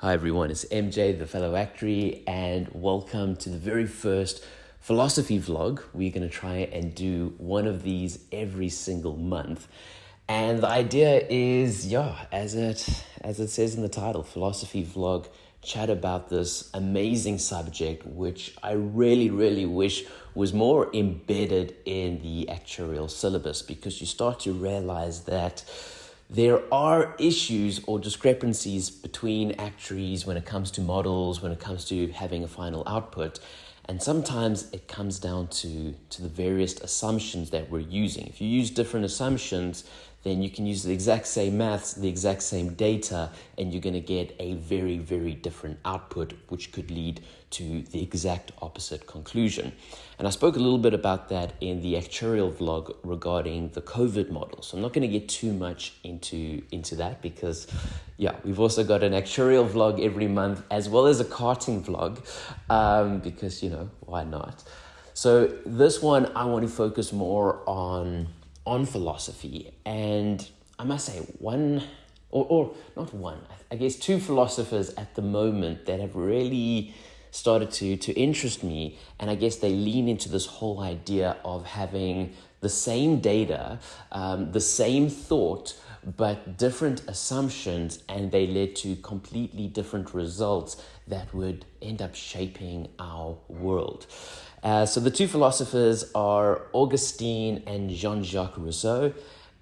Hi everyone, it's MJ, the fellow actuary, and welcome to the very first philosophy vlog. We're going to try and do one of these every single month. And the idea is, yeah, as it as it says in the title, philosophy vlog, chat about this amazing subject which I really really wish was more embedded in the actuarial syllabus because you start to realize that there are issues or discrepancies between actuaries when it comes to models, when it comes to having a final output. And sometimes it comes down to, to the various assumptions that we're using. If you use different assumptions, then you can use the exact same maths, the exact same data, and you're going to get a very, very different output, which could lead to the exact opposite conclusion. And I spoke a little bit about that in the actuarial vlog regarding the COVID model. So I'm not going to get too much into, into that because, yeah, we've also got an actuarial vlog every month as well as a karting vlog um, because, you know, why not? So this one, I want to focus more on on philosophy. And I must say, one, or, or not one, I guess two philosophers at the moment that have really started to, to interest me. And I guess they lean into this whole idea of having the same data, um, the same thought, but different assumptions, and they led to completely different results that would end up shaping our world. Uh, so the two philosophers are Augustine and Jean Jacques Rousseau.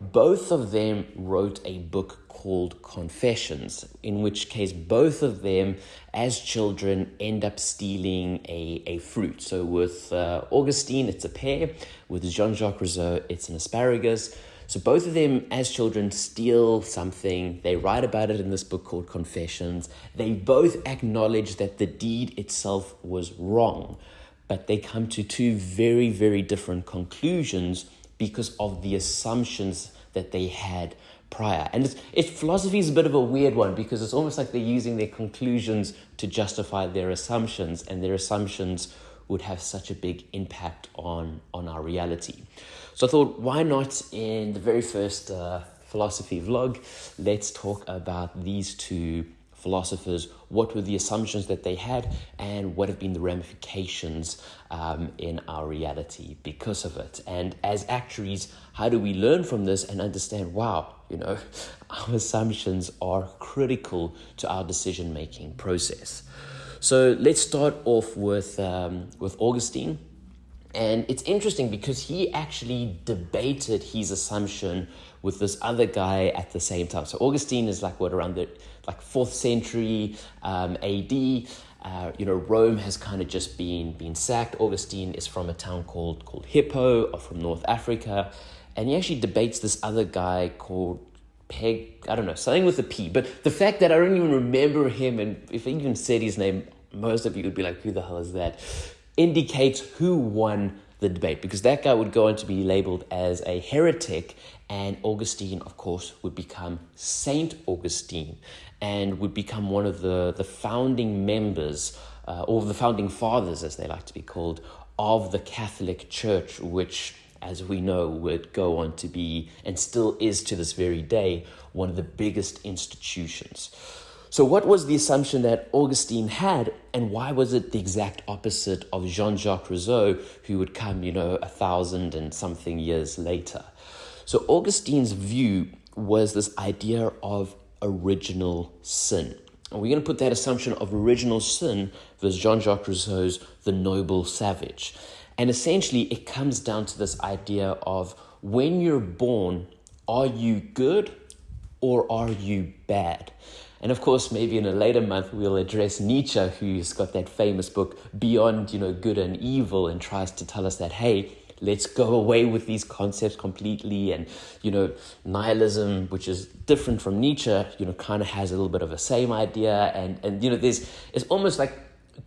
Both of them wrote a book called Confessions, in which case both of them, as children, end up stealing a, a fruit. So with uh, Augustine, it's a pear. With Jean Jacques Rousseau, it's an asparagus. So both of them, as children, steal something. They write about it in this book called Confessions. They both acknowledge that the deed itself was wrong but they come to two very, very different conclusions because of the assumptions that they had prior. And it's, it's, philosophy is a bit of a weird one because it's almost like they're using their conclusions to justify their assumptions, and their assumptions would have such a big impact on, on our reality. So I thought, why not in the very first uh, philosophy vlog, let's talk about these two philosophers, what were the assumptions that they had, and what have been the ramifications um, in our reality because of it. And as actuaries, how do we learn from this and understand, wow, you know, our assumptions are critical to our decision making process. So let's start off with, um, with Augustine. And it's interesting because he actually debated his assumption with this other guy at the same time. So Augustine is like what around the like fourth century um, AD. Uh, you know, Rome has kind of just been been sacked. Augustine is from a town called called Hippo, or from North Africa, and he actually debates this other guy called Peg. I don't know something with a P. But the fact that I don't even remember him, and if I even said his name, most of you would be like, "Who the hell is that?" Indicates who won the debate because that guy would go on to be labeled as a heretic, and Augustine, of course, would become Saint Augustine and would become one of the, the founding members, uh, or the founding fathers, as they like to be called, of the Catholic Church, which, as we know, would go on to be, and still is to this very day, one of the biggest institutions. So, what was the assumption that Augustine had, and why was it the exact opposite of Jean Jacques Rousseau, who would come, you know, a thousand and something years later? So, Augustine's view was this idea of original sin. And we're going to put that assumption of original sin versus Jean Jacques Rousseau's The Noble Savage. And essentially, it comes down to this idea of when you're born, are you good or are you bad? And of course, maybe in a later month, we'll address Nietzsche, who's got that famous book, Beyond you know, Good and Evil, and tries to tell us that, hey, let's go away with these concepts completely. And, you know, nihilism, which is different from Nietzsche, you know, kind of has a little bit of the same idea. And, and you know, there's, it's almost like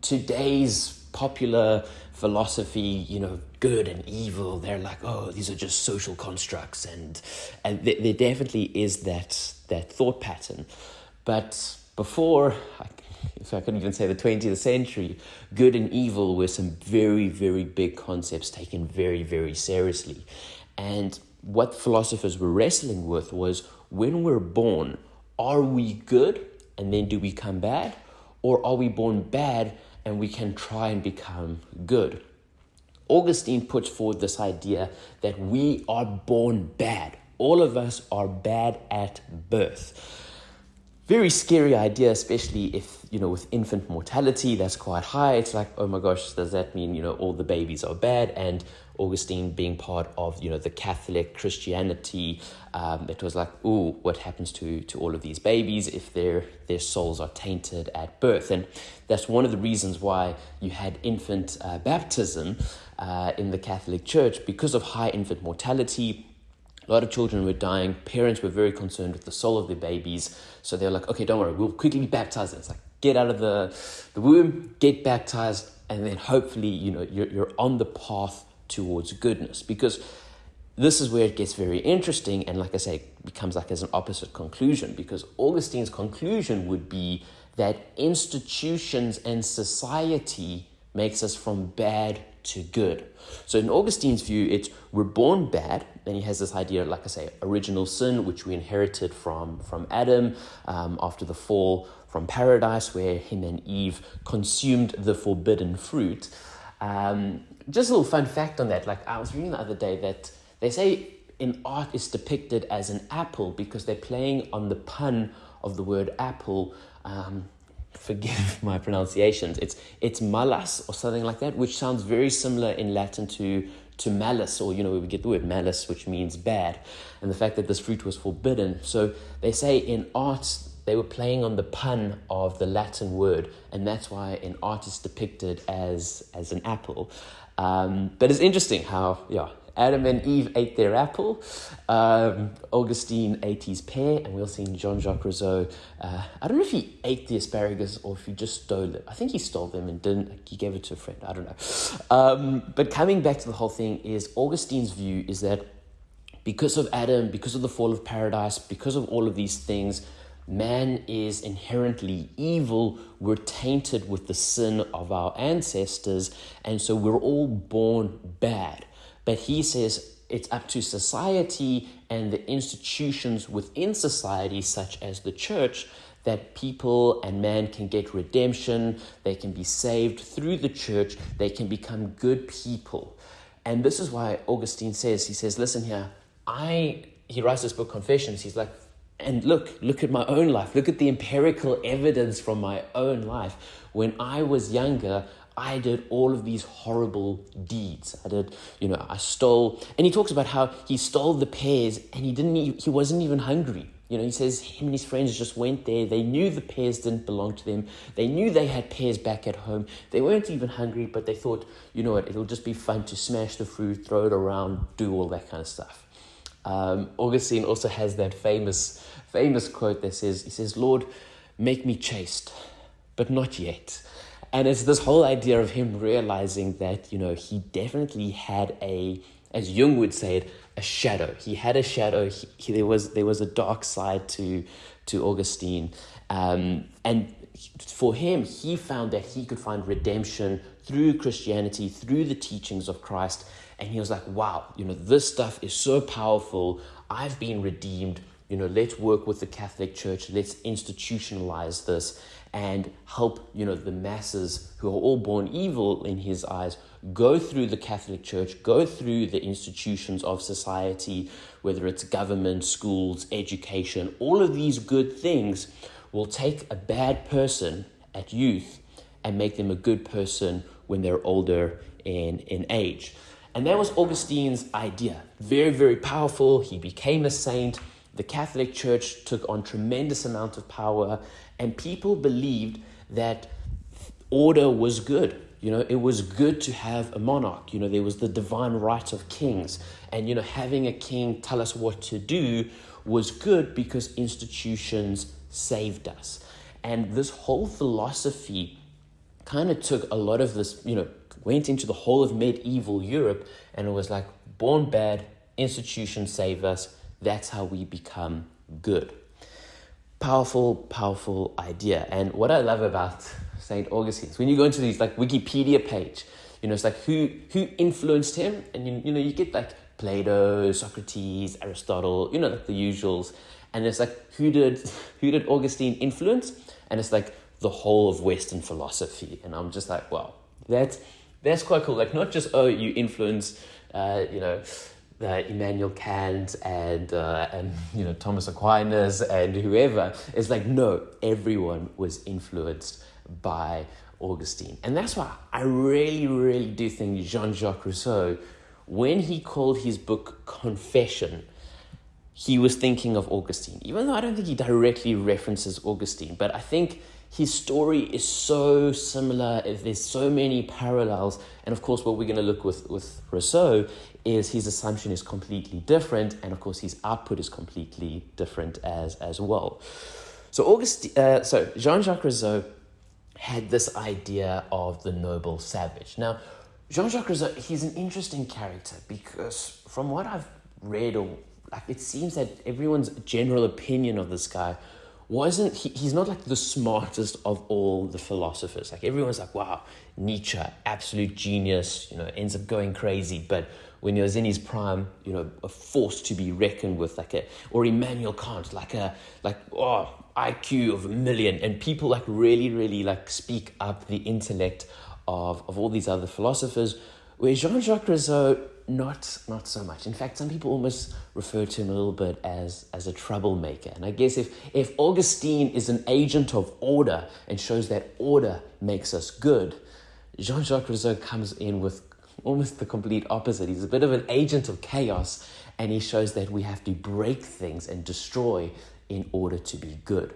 today's popular philosophy, you know, good and evil, they're like, oh, these are just social constructs. And, and there, there definitely is that, that thought pattern. But before, if I couldn't even say the 20th century, good and evil were some very, very big concepts taken very, very seriously. And what philosophers were wrestling with was when we're born, are we good and then do we become bad? Or are we born bad and we can try and become good? Augustine puts forward this idea that we are born bad. All of us are bad at birth. Very scary idea, especially if, you know, with infant mortality, that's quite high. It's like, oh my gosh, does that mean, you know, all the babies are bad? And Augustine being part of, you know, the Catholic Christianity, um, it was like, oh, what happens to, to all of these babies if their, their souls are tainted at birth? And that's one of the reasons why you had infant uh, baptism uh, in the Catholic Church because of high infant mortality. A lot of children were dying. Parents were very concerned with the soul of their babies. So they're like, okay, don't worry, we'll quickly baptize them. It's like, get out of the, the womb, get baptized, and then hopefully, you know, you're, you're on the path towards goodness. Because this is where it gets very interesting. And like I say, becomes like as an opposite conclusion. Because Augustine's conclusion would be that institutions and society makes us from bad to good. So in Augustine's view, it's we're born bad, and he has this idea, like I say, original sin, which we inherited from from Adam um, after the fall from paradise, where him and Eve consumed the forbidden fruit. Um, just a little fun fact on that. Like I was reading the other day that they say in art is depicted as an apple because they're playing on the pun of the word apple. Um, forgive my pronunciations. It's it's malus or something like that, which sounds very similar in Latin to to malice, or you know, we get the word malice, which means bad, and the fact that this fruit was forbidden. So they say in art they were playing on the pun of the Latin word, and that's why an art is depicted as as an apple. Um, but it's interesting how yeah Adam and Eve ate their apple. Um, Augustine ate his pear, and we'll see Jean Jacques Rousseau. Uh, I don't know if he ate the asparagus or if he just stole it. I think he stole them and didn't. He gave it to a friend. I don't know. Um, but coming back to the whole thing, is Augustine's view is that because of Adam, because of the fall of paradise, because of all of these things, man is inherently evil. We're tainted with the sin of our ancestors, and so we're all born bad. But he says it's up to society and the institutions within society, such as the church, that people and man can get redemption, they can be saved through the church, they can become good people. And this is why Augustine says, he says, listen here, I, he writes this book, Confessions, he's like, and look, look at my own life. Look at the empirical evidence from my own life. When I was younger, I did all of these horrible deeds. I did, you know, I stole, and he talks about how he stole the pears and he didn't, he wasn't even hungry. You know, he says him and his friends just went there. They knew the pears didn't belong to them. They knew they had pears back at home. They weren't even hungry, but they thought, you know what, it'll just be fun to smash the fruit, throw it around, do all that kind of stuff. Um, Augustine also has that famous, famous quote that says, he says, Lord, make me chaste, but not yet. And it's this whole idea of him realizing that, you know, he definitely had a, as Jung would say it, a shadow. He had a shadow. He, he, there was there was a dark side to to Augustine, um, and for him, he found that he could find redemption through Christianity, through the teachings of Christ, and he was like, "Wow, you know, this stuff is so powerful. I've been redeemed. You know, let's work with the Catholic Church. Let's institutionalize this." And help you know the masses who are all born evil in his eyes go through the catholic church go through the institutions of society whether it's government schools education all of these good things will take a bad person at youth and make them a good person when they're older in, in age. And that was augustine's idea. Very very powerful. He became a saint. The catholic church took on tremendous amount of power and people believed that order was good. You know, it was good to have a monarch. You know, there was the divine right of kings. And, you know, having a king tell us what to do was good because institutions saved us. And this whole philosophy kind of took a lot of this, you know, went into the whole of medieval Europe and it was like, born bad, institutions save us. That's how we become good powerful, powerful idea. And what I love about St. Augustine is when you go into these like Wikipedia page, you know, it's like who who influenced him, and you, you know, you get like Plato, Socrates, Aristotle, you know, like the usuals. And it's like who did who did Augustine influence? and it's like the whole of Western philosophy. And I'm just like, wow, that's that's quite cool. Like not just oh, you influence, uh, you know. Uh, Immanuel Kant and uh, and you know Thomas Aquinas and whoever it's like no everyone was influenced by Augustine and that's why I really really do think Jean-Jacques Rousseau when he called his book Confession he was thinking of Augustine, even though I don't think he directly references Augustine. But I think his story is so similar. If there's so many parallels. And of course, what we're going to look with, with Rousseau is his assumption is completely different. And of course, his output is completely different as, as well. So, August, uh, so Jean-Jacques Rousseau had this idea of the noble savage. Now, Jean-Jacques Rousseau, he's an interesting character because from what I've read or like it seems that everyone's general opinion of this guy wasn't he, he's not like the smartest of all the philosophers. Like everyone's like wow nietzsche absolute genius you know ends up going crazy. But when he was in his prime you know a force to be reckoned with like a or immanuel kant like a like oh iq of a million. And people like really really like speak up the intellect of of all these other philosophers where jean-jacques rousseau not not so much. In fact, some people almost refer to him a little bit as as a troublemaker. And I guess if if Augustine is an agent of order and shows that order makes us good, Jean-Jacques Rousseau comes in with almost the complete opposite. He's a bit of an agent of chaos and he shows that we have to break things and destroy in order to be good.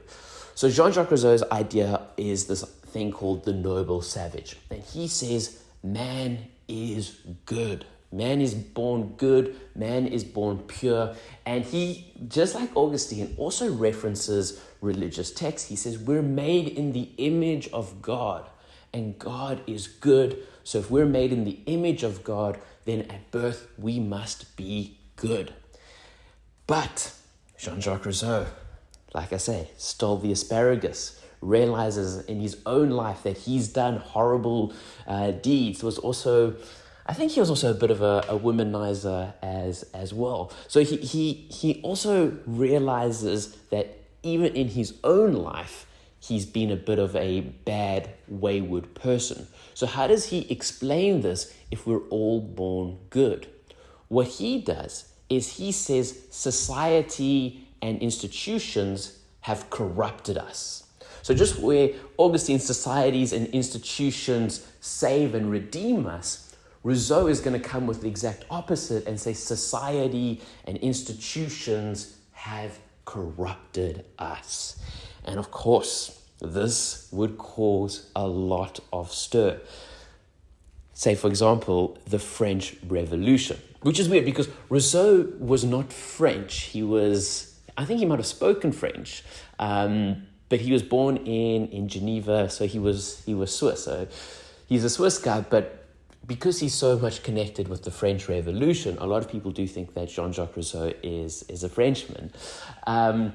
So Jean-Jacques Rousseau's idea is this thing called the noble savage. And he says man is good. Man is born good, man is born pure. And he, just like Augustine, also references religious texts. He says, We're made in the image of God, and God is good. So if we're made in the image of God, then at birth we must be good. But Jean Jacques Rousseau, like I say, stole the asparagus realizes in his own life that he's done horrible uh, deeds was also I think he was also a bit of a, a womanizer as as well. So he, he he also realizes that even in his own life, he's been a bit of a bad, wayward person. So how does he explain this if we're all born good? What he does is he says society and institutions have corrupted us. So just where Augustine's societies and institutions save and redeem us, Rousseau is going to come with the exact opposite and say society and institutions have corrupted us. And of course, this would cause a lot of stir. Say, for example, the French Revolution, which is weird because Rousseau was not French. He was, I think he might have spoken French, um, but he was born in, in Geneva, so he was, he was Swiss. So he's a Swiss guy, but because he's so much connected with the French Revolution, a lot of people do think that Jean Jacques Rousseau is, is a Frenchman. Um,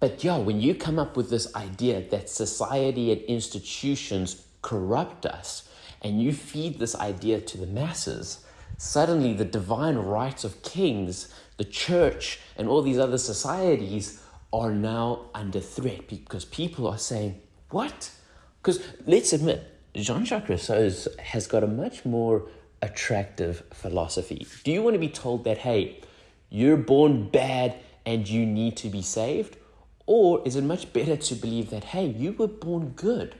but yeah, when you come up with this idea that society and institutions corrupt us, and you feed this idea to the masses, suddenly the divine rights of kings, the church, and all these other societies are now under threat because people are saying, What? Because let's admit, Jean Jacques Rousseau has got a much more attractive philosophy. Do you want to be told that, hey, you're born bad and you need to be saved? Or is it much better to believe that, hey, you were born good,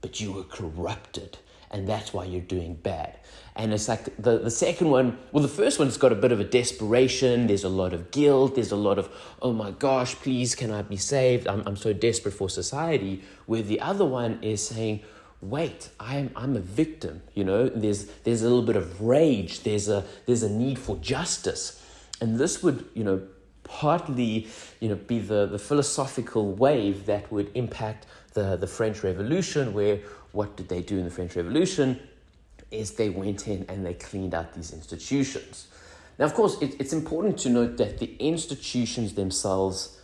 but you were corrupted, and that's why you're doing bad? And it's like the, the second one, well, the first one's got a bit of a desperation. There's a lot of guilt. There's a lot of, oh my gosh, please, can I be saved? I'm, I'm so desperate for society. Where the other one is saying, wait i'm i'm a victim you know there's there's a little bit of rage there's a there's a need for justice and this would you know partly you know be the the philosophical wave that would impact the the french revolution where what did they do in the french revolution is they went in and they cleaned out these institutions now of course it, it's important to note that the institutions themselves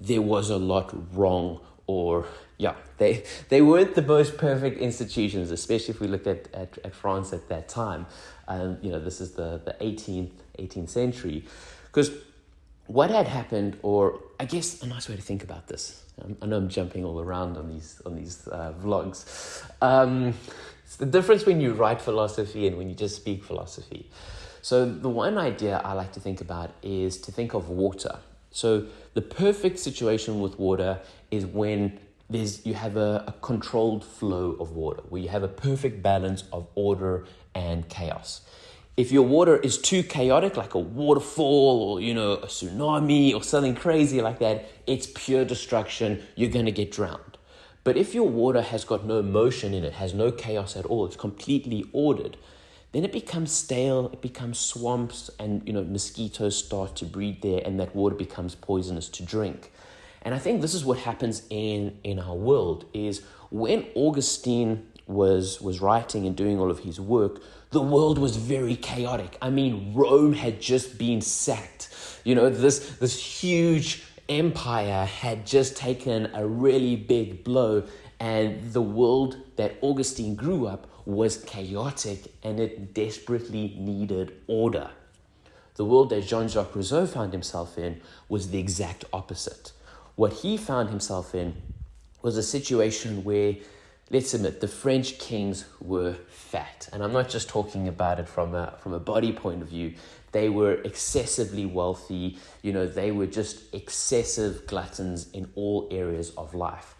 there was a lot wrong or yeah, they they weren't the most perfect institutions, especially if we look at, at, at France at that time. Um, you know, this is the, the 18th, 18th century. Because what had happened, or I guess a nice way to think about this. I know I'm jumping all around on these on these uh, vlogs. Um, it's the difference when you write philosophy and when you just speak philosophy. So the one idea I like to think about is to think of water. So the perfect situation with water is when there's you have a, a controlled flow of water, where you have a perfect balance of order and chaos if your water is too chaotic, like a waterfall or, you know, a tsunami or something crazy like that, it's pure destruction. You're going to get drowned. But if your water has got no motion in it, has no chaos at all, it's completely ordered, then it becomes stale, it becomes swamps, and, you know, mosquitoes start to breed there, and that water becomes poisonous to drink. And I think this is what happens in, in our world is when Augustine was, was writing and doing all of his work, the world was very chaotic. I mean, Rome had just been sacked. You know, this, this huge empire had just taken a really big blow, and the world that Augustine grew up was chaotic and it desperately needed order. The world that Jean Jacques Rousseau found himself in was the exact opposite. What he found himself in was a situation where let's admit the French kings were fat. And I'm not just talking about it from a, from a body point of view. They were excessively wealthy. You know, they were just excessive gluttons in all areas of life.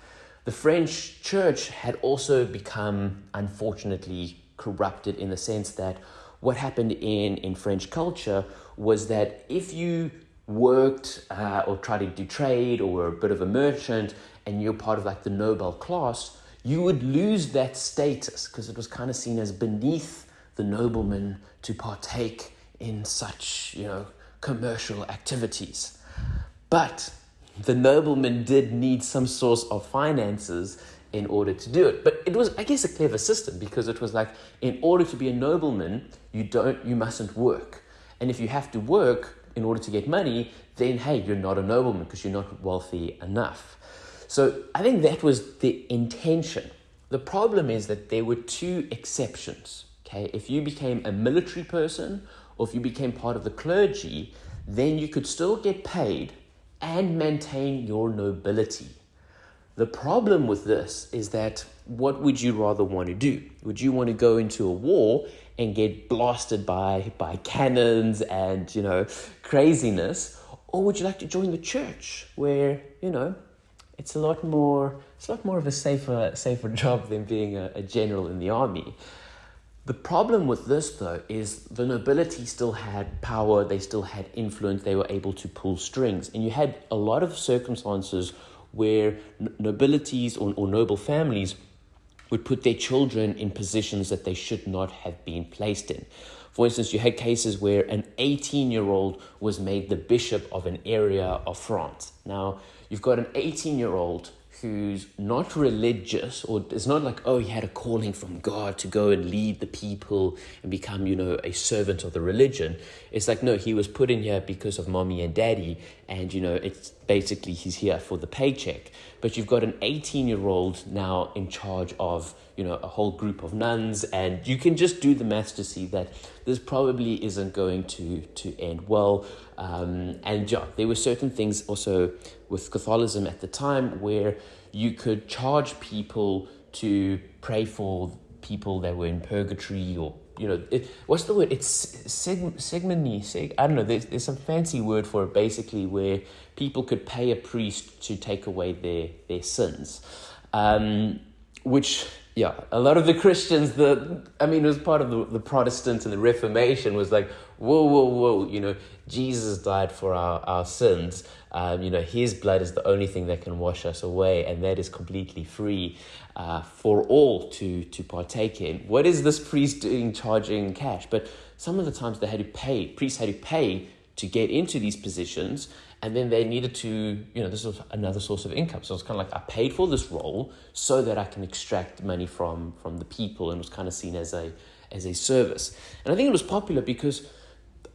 The French church had also become, unfortunately, corrupted in the sense that what happened in, in French culture was that if you worked uh, or tried to do trade or were a bit of a merchant and you're part of like the noble class, you would lose that status because it was kind of seen as beneath the nobleman to partake in such, you know, commercial activities. But the nobleman did need some source of finances in order to do it. But it was, I guess, a clever system because it was like, in order to be a nobleman, you don't, you mustn't work. And if you have to work in order to get money, then hey, you're not a nobleman because you're not wealthy enough. So I think that was the intention. The problem is that there were two exceptions. Okay, if you became a military person or if you became part of the clergy, then you could still get paid and maintain your nobility. The problem with this is that what would you rather want to do? Would you want to go into a war and get blasted by by cannons and, you know, craziness, or would you like to join the church where, you know, it's a lot more it's a lot more of a safer safer job than being a, a general in the army. The problem with this though is the nobility still had power, they still had influence, they were able to pull strings, and you had a lot of circumstances where nobilities or, or noble families would put their children in positions that they should not have been placed in. For instance, you had cases where an 18 year old was made the bishop of an area of France. Now, you've got an 18 year old who's not religious or it's not like oh he had a calling from god to go and lead the people and become you know a servant of the religion. It's like no he was put in here because of mommy and daddy and you know it's basically he's here for the paycheck. But you've got an 18 year old now in charge of you know a whole group of nuns and you can just do the maths to see that this probably isn't going to to end well. Um, and yeah, there were certain things also with Catholicism at the time where you could charge people to pray for people that were in purgatory or you know it, what's the word? It's seg, segmony seg, i don't know there's, there's some fancy word for it basically where people could pay a priest to take away their their sins. Um, which yeah a lot of the christians the i mean it was part of the, the protestant and the reformation was like whoa whoa whoa you know jesus died for our, our sins um, you know, His blood is the only thing that can wash us away, and that is completely free uh, for all to to partake in. What is this priest doing, charging cash? But some of the times they had to pay. Priests had to pay to get into these positions, and then they needed to, you know, this was another source of income. So it's kind of like I paid for this role so that I can extract money from from the people, and it was kind of seen as a as a service. And I think it was popular because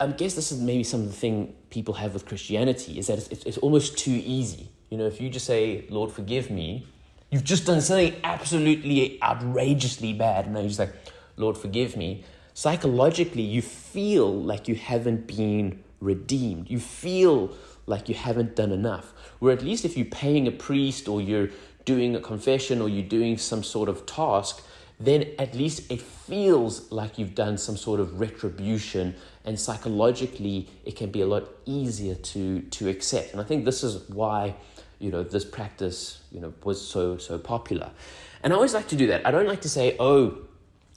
I guess this is maybe some of the thing people have with Christianity is that it's, it's almost too easy. You know, if you just say, Lord, forgive me, you've just done something absolutely outrageously bad. And then you're just like, Lord, forgive me. Psychologically, you feel like you haven't been redeemed. You feel like you haven't done enough. Where at least if you're paying a priest or you're doing a confession or you're doing some sort of task, then at least it feels like you've done some sort of retribution and psychologically it can be a lot easier to to accept and i think this is why you know this practice you know was so so popular and i always like to do that i don't like to say oh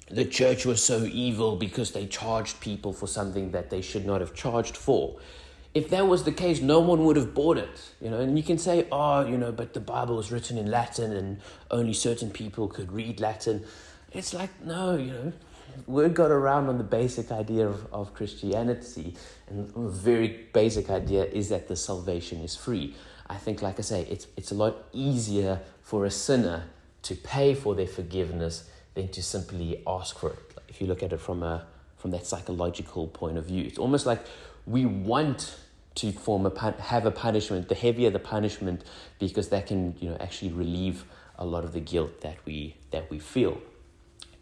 the church was so evil because they charged people for something that they should not have charged for if that was the case, no one would have bought it, you know. And you can say, oh, you know, but the Bible was written in Latin and only certain people could read Latin. It's like, no, you know, word got around on the basic idea of, of Christianity, and a very basic idea is that the salvation is free. I think, like I say, it's, it's a lot easier for a sinner to pay for their forgiveness than to simply ask for it. If you look at it from a from that psychological point of view, it's almost like we want to form a have a punishment, the heavier the punishment, because that can you know actually relieve a lot of the guilt that we that we feel.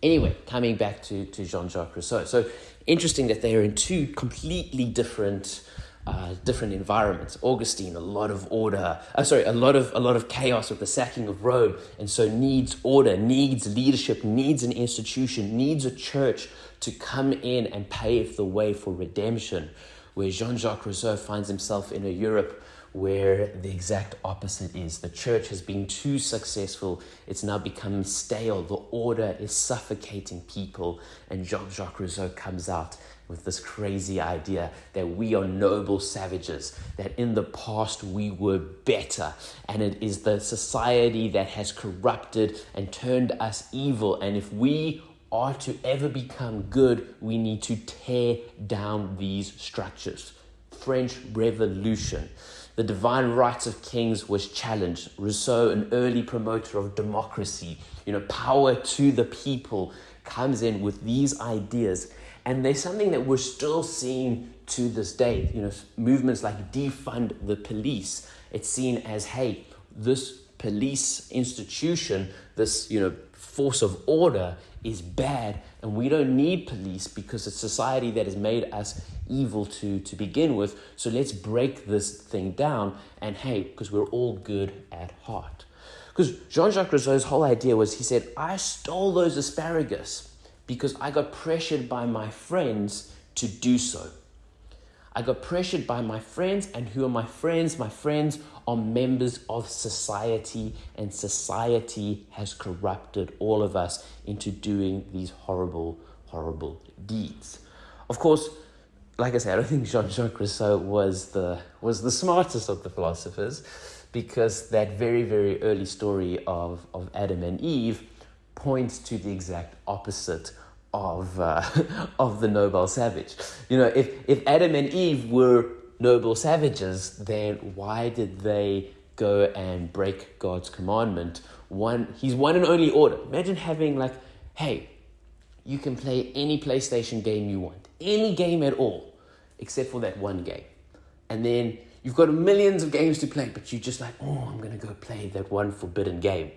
Anyway, coming back to, to Jean-Jacques Rousseau. So interesting that they are in two completely different uh, different environments. Augustine, a lot of order, uh, sorry, a lot of a lot of chaos with the sacking of Rome, and so needs order, needs leadership, needs an institution, needs a church to come in and pave the way for redemption where Jean Jacques Rousseau finds himself in a Europe where the exact opposite is. The church has been too successful, it's now become stale, the order is suffocating people, and Jean Jacques Rousseau comes out with this crazy idea that we are noble savages, that in the past we were better, and it is the society that has corrupted and turned us evil, and if we are to ever become good, we need to tear down these structures. French Revolution. The divine rights of kings was challenged. Rousseau, an early promoter of democracy, you know, power to the people, comes in with these ideas. And there's something that we're still seeing to this day. You know, movements like defund the police. It's seen as, hey, this police institution, this, you know, force of order is bad and we don't need police because it's society that has made us evil to to begin with. So let's break this thing down and hey because we're all good at heart. Because jean-jacques rousseau's whole idea was he said i stole those asparagus because i got pressured by my friends to do so I got pressured by my friends, and who are my friends? My friends are members of society, and society has corrupted all of us into doing these horrible, horrible deeds. Of course, like I said, I don't think Jean Jacques Rousseau was the, was the smartest of the philosophers because that very, very early story of, of Adam and Eve points to the exact opposite of, uh, of the noble savage. You know, if, if Adam and Eve were noble savages, then why did they go and break God's commandment? One, he's one and only order. Imagine having like, hey, you can play any PlayStation game you want, any game at all, except for that one game. And then you've got millions of games to play, but you're just like, oh, I'm going to go play that one forbidden game.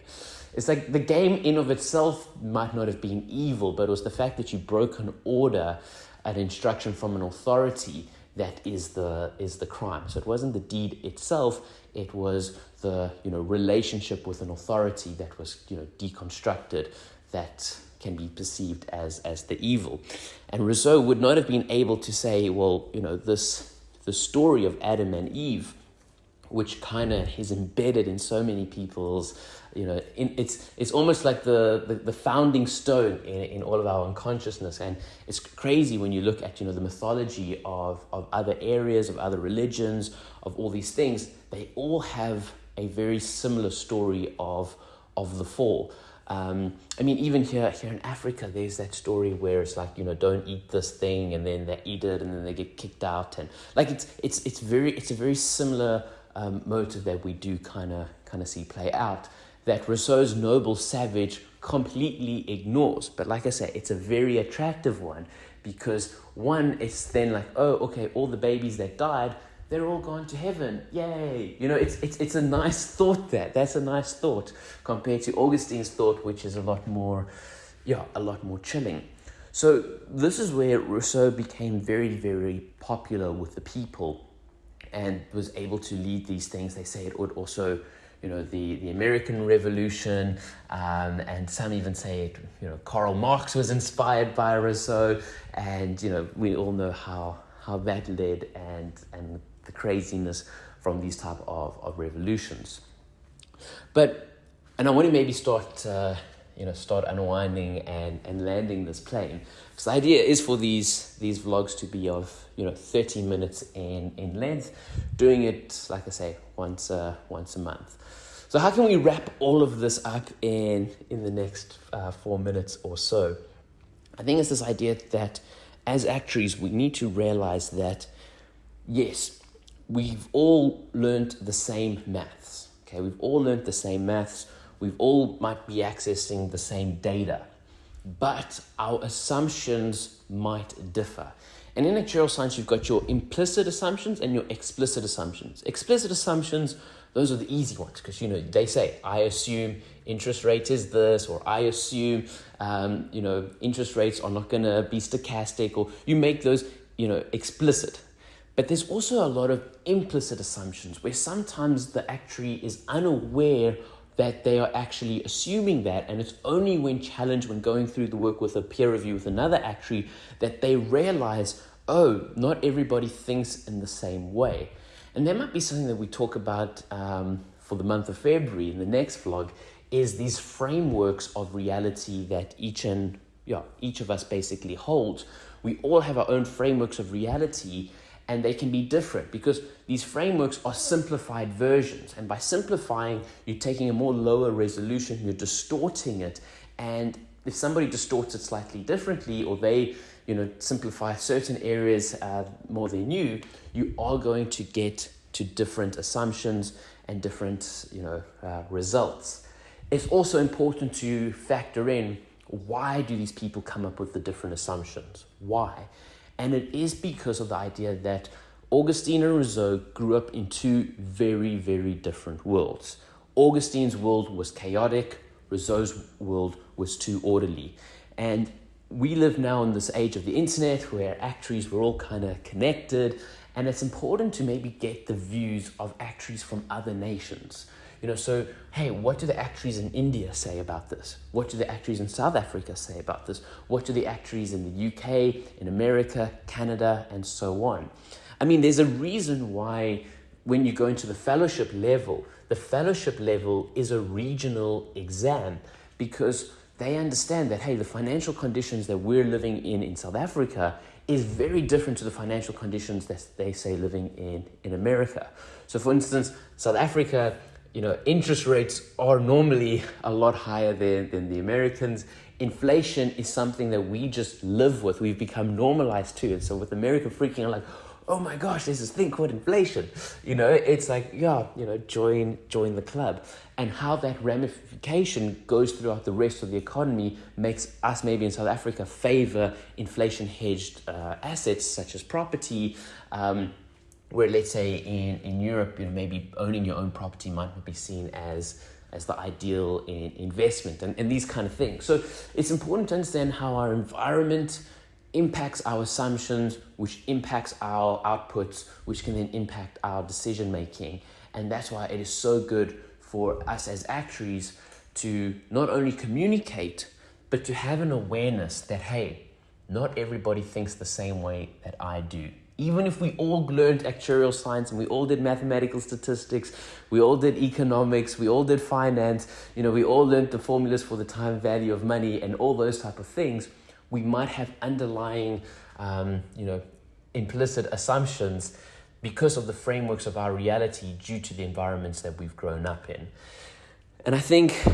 It's like the game in of itself might not have been evil, but it was the fact that you broke an order, an instruction from an authority that is the is the crime. So it wasn't the deed itself; it was the you know relationship with an authority that was you know deconstructed that can be perceived as as the evil. And Rousseau would not have been able to say, well, you know, this the story of Adam and Eve, which kind of is embedded in so many people's you know, in, it's it's almost like the, the, the, founding stone in, in all of our unconsciousness. And it's crazy when you look at, you know, the mythology of, of other areas, of other religions, of all these things. They all have a very similar story of, of the fall. Um, I mean, even here, here in Africa, there's that story where it's like, you know, don't eat this thing, and then they eat it, and then they get kicked out, and like it's it's it's very it's a very similar um, motive that we do kind of kind of see play out that Rousseau's noble savage completely ignores. But like I say, it's a very attractive one because one, it's then like, oh, okay, all the babies that died, they're all gone to heaven. Yay. You know, it's, it's, it's a nice thought that. That's a nice thought compared to Augustine's thought, which is a lot more, yeah, a lot more chilling. So this is where Rousseau became very, very popular with the people and was able to lead these things. They say it would also, you know, the, the American Revolution, um, and some even say it, you know, Karl Marx was inspired by Rousseau, and you know, we all know how how that led and and the craziness from these type of, of revolutions. But and I want to maybe start. Uh, you know start unwinding and and landing this plane because the idea is for these these vlogs to be of you know 30 minutes in in length doing it like i say once uh, once a month so how can we wrap all of this up in in the next uh, four minutes or so i think it's this idea that as actuaries we need to realize that yes we've all learned the same maths okay we've all learned the same maths We've all might be accessing the same data, but our assumptions might differ. And in actuarial science, you've got your implicit assumptions and your explicit assumptions. Explicit assumptions, those are the easy ones because you know they say I assume interest rate is this, or I assume um, you know interest rates are not going to be stochastic, or you make those you know explicit. But there's also a lot of implicit assumptions where sometimes the actuary is unaware that they are actually assuming that, and it's only when challenged, when going through the work with a peer review with another actuary, that they realize, oh, not everybody thinks in the same way. And that might be something that we talk about um, for the month of February in the next vlog, is these frameworks of reality that each and yeah, each of us basically holds. We all have our own frameworks of reality, and they can be different because these frameworks are simplified versions. And by simplifying, you're taking a more lower resolution, you're distorting it. And if somebody distorts it slightly differently, or they you know, simplify certain areas uh, more than you, you are going to get to different assumptions and different you know, uh, results. It's also important to factor in why do these people come up with the different assumptions? Why? And it is because of the idea that Augustine and Rousseau grew up in two very, very different worlds. Augustine's world was chaotic, Rousseau's world was too orderly. And we live now in this age of the internet where actuaries were all kind of connected, and it's important to maybe get the views of actuaries from other nations. You know, so hey, what do the actuaries in India say about this? What do the actuaries in South Africa say about this? What do the actuaries in the UK, in America, Canada, and so on? I mean, there's a reason why when you go into the fellowship level, the fellowship level is a regional exam because they understand that hey, the financial conditions that we're living in in South Africa is very different to the financial conditions that they say living in in America. So, for instance, South Africa you know, interest rates are normally a lot higher than, than the Americans. Inflation is something that we just live with. We've become normalized to it. So with America freaking out like, oh my gosh, there's this thing called inflation. You know, it's like, yeah, you know, join join the club. And how that ramification goes throughout the rest of the economy makes us maybe in South Africa favor inflation hedged uh, assets such as property. Um, where let's say in, in Europe, you know, maybe owning your own property might not be seen as as the ideal in investment and, and these kind of things. So it's important to understand how our environment impacts our assumptions, which impacts our outputs, which can then impact our decision making. And that's why it is so good for us as actuaries to not only communicate, but to have an awareness that, hey, not everybody thinks the same way that I do even if we all learned actuarial science and we all did mathematical statistics, we all did economics, we all did finance, you know, we all learned the formulas for the time value of money and all those type of things, we might have underlying, um, you know, implicit assumptions because of the frameworks of our reality due to the environments that we've grown up in. And I think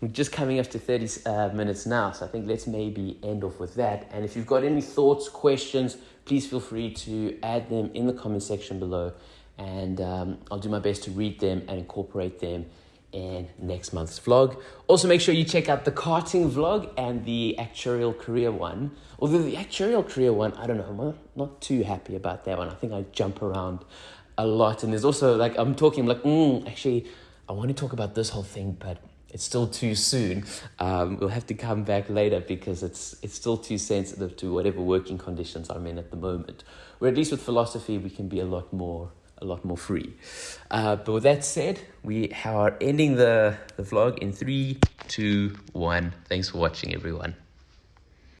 we're just coming up to 30 uh, minutes now, so I think let's maybe end off with that. And if you've got any thoughts, questions, please feel free to add them in the comment section below. And um, I'll do my best to read them and incorporate them in next month's vlog. Also, make sure you check out the karting vlog and the actuarial career one. Although the actuarial career one, I don't know, I'm not, too happy about that one. I think I jump around a lot. And there's also like, I'm talking like, mm, actually, I want to talk about this whole thing, but it's still too soon. Um, we'll have to come back later because it's it's still too sensitive to whatever working conditions I'm in at the moment. Where at least with philosophy we can be a lot more a lot more free. Uh, but with that said, we are ending the, the vlog in three, two, one. Thanks for watching, everyone.